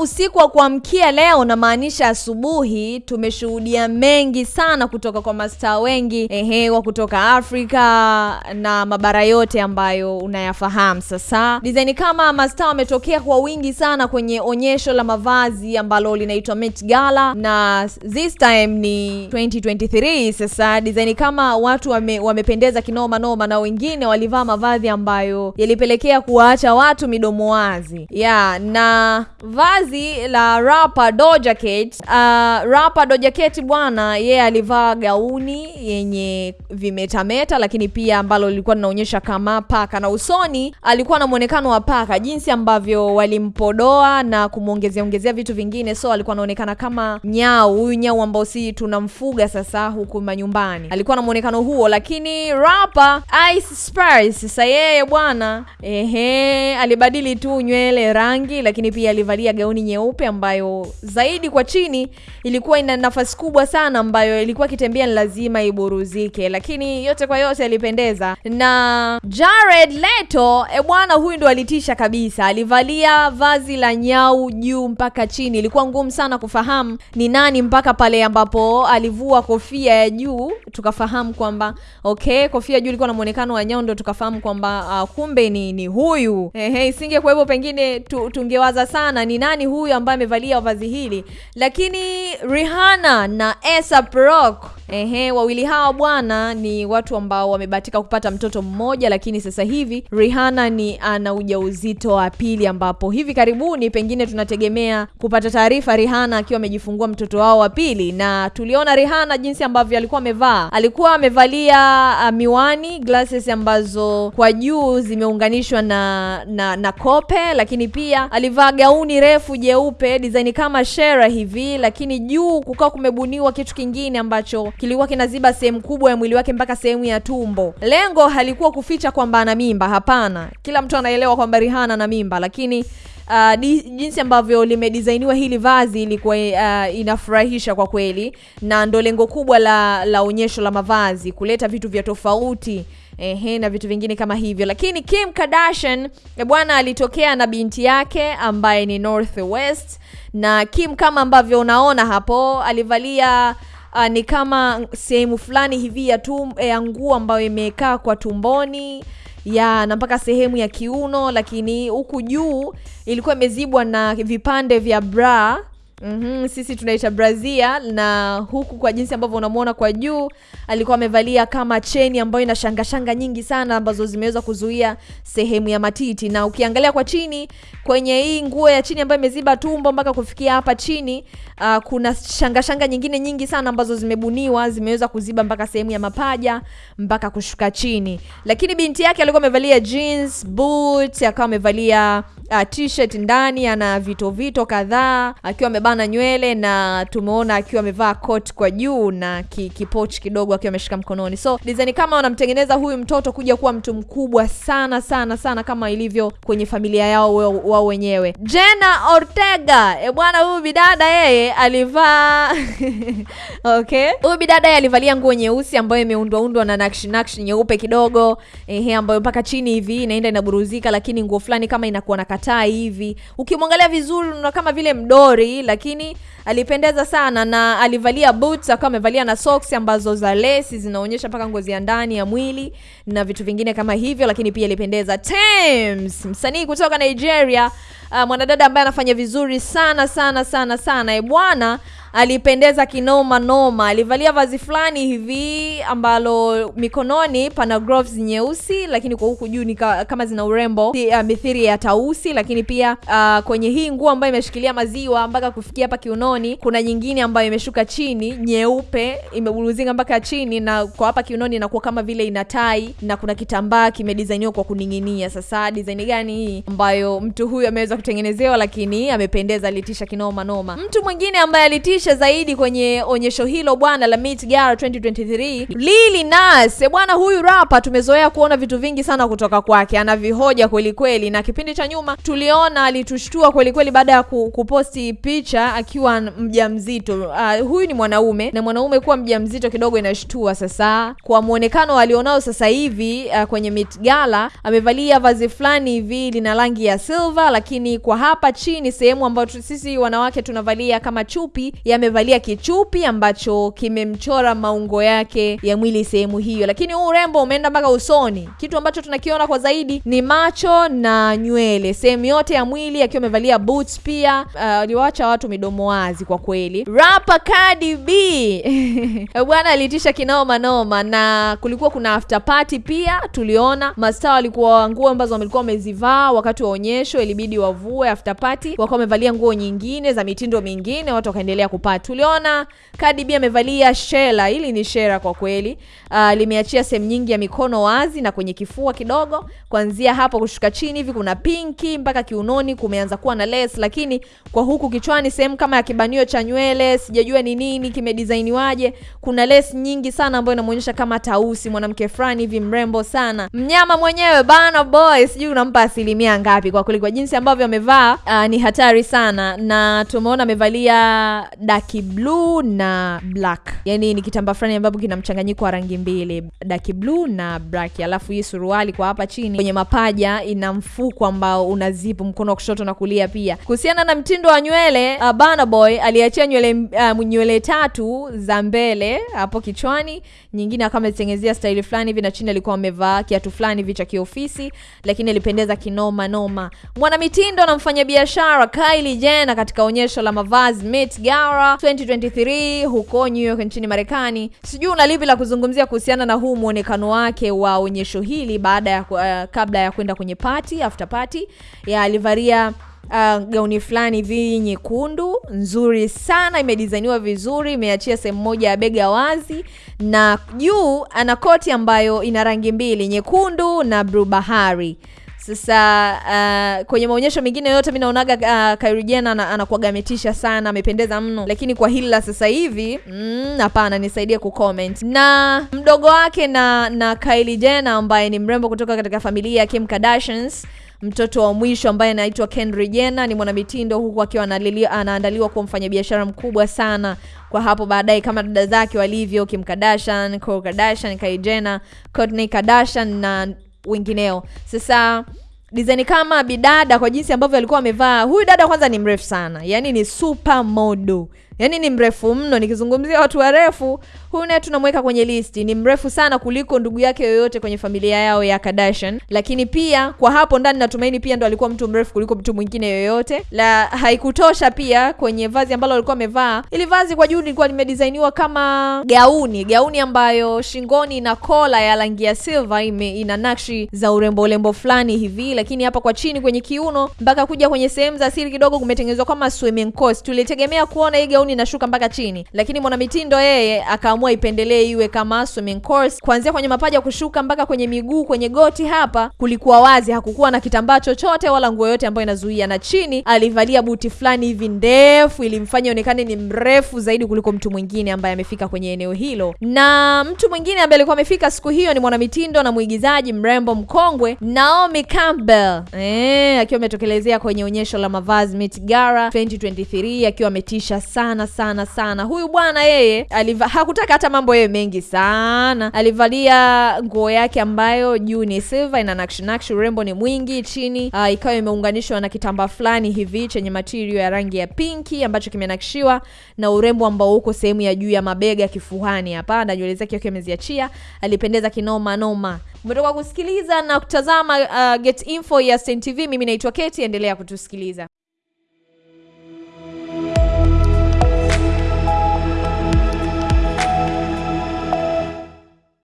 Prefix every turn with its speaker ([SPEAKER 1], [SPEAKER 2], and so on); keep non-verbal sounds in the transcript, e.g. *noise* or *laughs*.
[SPEAKER 1] usiku wa kuamkia leo, namaanisha asubuhi, tumeshuhudia mengi sana kutoka kwa mastaa wengi ehe, wa kutoka Afrika na mabara yote ambayo unayafahamu. Sasa design kama mastaa wametokea kwa wingi sana kwenye onyesho la mavazi ambalo linaitwa Met Gala, na this time ni 2023. Sasa design kama watu wame, wamependeza kinoma noma, na wengine walivaa mavazi ambayo yalipelekea kuwaacha watu midomo wazi yeah, na vazi la rapa Doja Cat. Uh, rapa Doja Cat bwana, yeye alivaa gauni yenye vimetameta, lakini pia ambalo lilikuwa linaonyesha kama paka, na usoni alikuwa na mwonekano wa paka, jinsi ambavyo walimpodoa na kumwongezea ongezea vitu vingine, so alikuwa anaonekana kama nyau, huyu nyau ambao si tunamfuga sasa huku manyumbani, alikuwa na mwonekano huo. Lakini rapa Ice Spice sasa yeye bwana, ehe, alibadili tu nywele rangi, lakini pia alivalia gauni nyeupe ambayo zaidi kwa chini ilikuwa ina nafasi kubwa sana, ambayo ilikuwa ikitembea ni lazima iburuzike, lakini yote kwa yote alipendeza. Na Jared Leto e bwana, huyu ndo alitisha kabisa, alivalia vazi la nyau juu mpaka chini. Ilikuwa ngumu sana kufahamu ni nani mpaka pale ambapo alivua kofia ya juu, tukafahamu kwamba okay, kofia juu ilikuwa na muonekano wa nyau, ndo tukafahamu kwamba uh, kumbe ni, ni huyu ehe, hivyo pengine tu, tungewaza sana ni nani huyu ambaye amevalia vazi hili, lakini Rihanna na A$AP Rocky Ehe, wawili hawa bwana ni watu ambao wamebahatika kupata mtoto mmoja, lakini sasa hivi Rihanna ni ana ujauzito wa pili, ambapo hivi karibuni pengine tunategemea kupata taarifa Rihanna akiwa amejifungua mtoto wao wa pili. Na tuliona Rihanna jinsi ambavyo alikuwa amevaa, alikuwa amevalia uh, miwani glasses ambazo kwa juu zimeunganishwa na, na na kope, lakini pia alivaa gauni refu jeupe design kama shera hivi, lakini juu kukawa kumebuniwa kitu kingine ambacho kilikuwa kinaziba sehemu kubwa ya mwili wake mpaka sehemu ya tumbo. Lengo halikuwa kuficha kwamba ana mimba, hapana. Kila mtu anaelewa kwamba Rihanna ana mimba, lakini uh, di, jinsi ambavyo limedisainiwa hili vazi ilikuwa uh, inafurahisha kwa kweli, na ndo lengo kubwa la la onyesho la mavazi, kuleta vitu vya tofauti ehe, na vitu vingine kama hivyo. Lakini Kim Kardashian bwana alitokea na binti yake ambaye ni North West, na Kim kama ambavyo unaona hapo alivalia Uh, ni kama sehemu fulani hivi ya tum, nguo ambayo imekaa kwa tumboni ya na mpaka sehemu ya kiuno, lakini huku juu ilikuwa imezibwa na vipande vya bra. Mm-hmm, sisi tunaita brazia, na huku kwa jinsi ambavyo unamwona kwa juu alikuwa amevalia kama cheni ambayo ina shanga shanga nyingi sana ambazo zimeweza kuzuia sehemu ya matiti, na ukiangalia kwa chini kwenye hii nguo ya chini ambayo imeziba tumbo mpaka kufikia hapa chini uh, kuna shanga shanga nyingine nyingi sana ambazo zimebuniwa zimeweza kuziba mpaka sehemu ya mapaja mpaka kushuka chini. Lakini binti yake alikuwa amevalia jeans, boots, akawa amevalia uh, t-shirt ndani, ana vito vito kadhaa, akiwa amebana nywele na tumeona akiwa amevaa coat kwa juu na ki, kipochi kidogo akiwa ameshika mkononi. So design kama wanamtengeneza huyu mtoto kuja kuwa mtu mkubwa sana sana sana kama ilivyo kwenye familia yao wao wenyewe. Jenna Ortega, e bwana, huyu bidada yeye alivaa *laughs* okay, huyu bidada yeye alivalia nguo nyeusi ambayo imeundwa undwa na nakshi nakshi nyeupe kidogo, ehe, ambayo mpaka chini hivi inaenda inaburuzika, lakini nguo fulani kama inakuwa na katai hivi, ukimwangalia vizuri una kama vile mdori, lakini alipendeza sana na alivalia boots, akawa amevalia na socks ambazo za lesi zinaonyesha mpaka ngozi ya ndani ya mwili na vitu vingine kama hivyo, lakini pia alipendeza. Tems, msanii kutoka Nigeria, uh, mwanadada ambaye anafanya vizuri sana sana sana sana, e bwana alipendeza kinoma noma. Alivalia vazi fulani hivi ambalo mikononi pana gloves nyeusi, lakini kwa huku juu ni kama zina urembo uh, mithiri ya tausi. Lakini pia uh, kwenye hii nguo ambayo imeshikilia maziwa mpaka kufikia hapa kiunoni, kuna nyingine ambayo imeshuka chini nyeupe, imeburuzinga mpaka chini, na kwa hapa kiunoni inakuwa kama vile ina tai na kuna kitambaa kimedizainiwa kwa kuning'inia. Sasa design gani hii ambayo mtu huyu ameweza kutengenezewa, lakini amependeza, alitisha kinoma noma. Mtu mwingine ambaye alitisha kumfurahisha zaidi kwenye onyesho hilo bwana la Met Gala 2023 Lil Nas eh, bwana huyu rapa tumezoea kuona vitu vingi sana kutoka kwake anavihoja kweli kweli na kipindi cha nyuma tuliona alitushtua kweli kweli baada ya ku, kuposti picha akiwa mjamzito. Uh, huyu ni mwanaume na mwanaume kuwa mjamzito kidogo inashtua sasa. Kwa muonekano alionao sasa hivi uh, kwenye Met Gala amevalia vazi fulani hivi lina rangi ya silver lakini kwa hapa chini sehemu ambayo sisi wanawake tunavalia kama chupi yamevalia kichupi ambacho kimemchora maungo yake ya mwili sehemu hiyo. Lakini huu urembo umeenda mpaka usoni. Kitu ambacho tunakiona kwa zaidi ni macho na nywele. Sehemu yote ya mwili akiwa amevalia boots pia. Uh, aliwaacha watu midomo wazi kwa kweli. Rapa Cardi B. *laughs* Bwana alitisha kinoma noma na kulikuwa kuna after party pia tuliona. Mastaa walikuwa nguo ambazo walikuwa wamezivaa wakati wa onyesho ilibidi wavue after party. Wakawa wamevalia nguo nyingine za mitindo mingine watu wakaendelea kupata. Tuliona Cardi B amevalia shela. Hili ni shela kwa kweli. Uh, limeachia sehemu nyingi ya mikono wazi na kwenye kifua kidogo. Kuanzia hapo kushuka chini hivi kuna pinki mpaka kiunoni kumeanza kuwa na lace. Lakini kwa huku kichwani sehemu kama ya kibanio cha nywele sijajua ni nini kimedesigniwaje, kuna lace nyingi sana ambayo inamuonyesha kama tausi mwanamke fulani hivi mrembo sana. Mnyama mwenyewe bana boy sijui unampa asilimia ngapi? Kwa kweli kwa jinsi ambavyo amevaa uh, ni hatari sana. Na tumeona amevalia daki blue na black. Yani ni kitamba fulani ambapo kina mchanganyiko wa rangi mbili daki blue na black. Alafu hii suruali kwa hapa chini kwenye mapaja ina mfuko ambao una zipu mkono wa kushoto na kulia pia. Kuhusiana na mtindo wa nywele uh, Burna Boy aliachia nywele uh, nywele tatu za mbele hapo kichwani. Nyingine akawa ametengezea staili fulani hivi na chini alikuwa amevaa kiatu fulani hivi cha kiofisi lakini alipendeza kinoma noma. Mwanamitindo na mfanyabiashara Kylie Jenner katika onyesho la mavazi Met Gala 2023 huko New York nchini Marekani. Sijui una lipi la kuzungumzia kuhusiana na huu mwonekano wake wa onyesho hili baada ya uh, kabla ya kwenda kwenye party after party. Ya alivalia uh, gauni fulani hivi nyekundu nzuri sana imedizainiwa vizuri imeachia sehemu moja ya bega wazi na juu ana koti ambayo ina rangi mbili nyekundu na bluu bahari sasa uh, kwenye maonyesho mengine yote mi naonaga uh, Kylie Jenner ametisha sana amependeza mno. Lakini kwa hili la sasa hivi mm, hapana nisaidie kucomment na mdogo wake na na Kylie Jenner ambaye ni mrembo kutoka katika familia ya Kim Kardashians mtoto wa mwisho ambaye anaitwa Kendall Jenner ni mwanamitindo huku akiwa anaandaliwa kuwa mfanyabiashara mkubwa sana. Kwa hapo baadaye kama dada zake walivyo Kim Kardashian, Kardashian, Kylie Jenner, Kourtney Kardashian na wengineo. Sasa design kama bidada kwa jinsi ambavyo alikuwa amevaa, huyu dada kwanza ni mrefu sana, yani ni super model, yani ni mrefu mno. Nikizungumzia watu warefu, huyu naye tunamweka kwenye listi, ni mrefu sana kuliko ndugu yake yoyote kwenye familia yao ya Kardashian. Lakini pia kwa hapo ndani, natumaini pia ndo alikuwa mtu mrefu kuliko mtu mwingine yoyote. La haikutosha pia kwenye vazi ambalo alikuwa amevaa, ili vazi kwa juu lilikuwa limedisainiwa kama gauni, gauni ambayo shingoni ina kola ya rangi ya silver, ime ina nakshi za urembo urembo fulani hivi, lakini hapa kwa chini kwenye kiuno mpaka kuja kwenye sehemu za siri kidogo kumetengenezwa kama swimming course. Tulitegemea kuona hii gauni inashuka mpaka chini, lakini mwanamitindo yeye akaamua ipendelee iwe kama swimming course, kuanzia kwenye mapaja kushuka mpaka kwenye miguu, kwenye goti hapa kulikuwa wazi, hakukuwa na kitambaa chochote wala nguo yote ambayo inazuia, na chini alivalia buti fulani hivi ndefu, ilimfanya onekane ni mrefu zaidi kuliko mtu mwingine ambaye amefika kwenye eneo hilo. Na mtu mwingine ambaye alikuwa amefika siku hiyo ni mwanamitindo na mwigizaji mrembo mkongwe Naomi Campbell, eh, akiwa ametokelezea kwenye onyesho la mavazi Met Gala 2023 akiwa ametisha sana sana sana. sana. Huyu bwana yeye aliva, hakutaka hata mambo yeye mengi sana, alivalia nguo yake ambayo juu ni silver, ina nakshi nakshi, urembo ni mwingi, chini uh, ikawa imeunganishwa na kitambaa fulani hivi chenye material ya rangi ya pinki ambacho kimenakshiwa na urembo ambao uko sehemu ya juu ya mabega kifuani hapa, na nywele zake akiwa ameziachia, alipendeza kinoma noma. Umetoka kusikiliza na kutazama uh, Get Info ya Stein TV. Mimi naitwa Keti, endelea kutusikiliza.